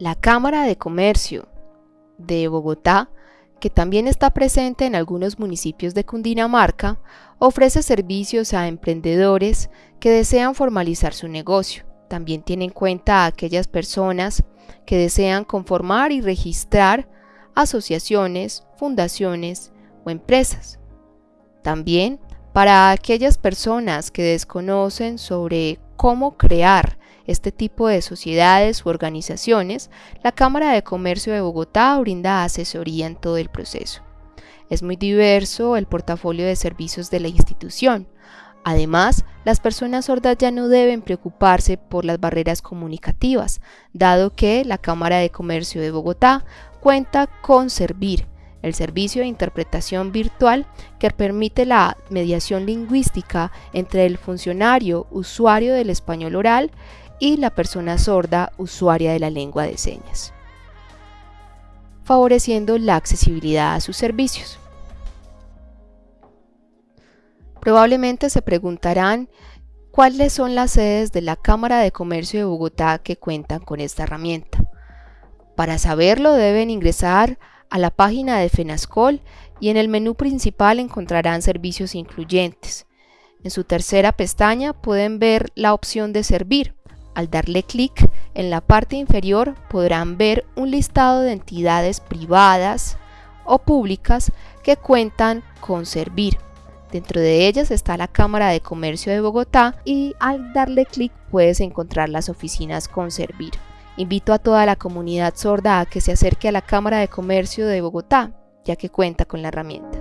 La Cámara de Comercio de Bogotá, que también está presente en algunos municipios de Cundinamarca, ofrece servicios a emprendedores que desean formalizar su negocio. También tiene en cuenta a aquellas personas que desean conformar y registrar asociaciones, fundaciones o empresas. También para aquellas personas que desconocen sobre cómo crear este tipo de sociedades u organizaciones, la Cámara de Comercio de Bogotá brinda asesoría en todo el proceso. Es muy diverso el portafolio de servicios de la institución. Además, las personas sordas ya no deben preocuparse por las barreras comunicativas, dado que la Cámara de Comercio de Bogotá cuenta con Servir, el servicio de interpretación virtual que permite la mediación lingüística entre el funcionario usuario del español oral y la persona sorda usuaria de la lengua de señas, favoreciendo la accesibilidad a sus servicios. Probablemente se preguntarán cuáles son las sedes de la Cámara de Comercio de Bogotá que cuentan con esta herramienta. Para saberlo deben ingresar a la página de FENASCOL y en el menú principal encontrarán servicios incluyentes. En su tercera pestaña pueden ver la opción de servir. Al darle clic en la parte inferior podrán ver un listado de entidades privadas o públicas que cuentan con servir. Dentro de ellas está la Cámara de Comercio de Bogotá y al darle clic puedes encontrar las oficinas con servir. Invito a toda la comunidad sorda a que se acerque a la Cámara de Comercio de Bogotá, ya que cuenta con la herramienta.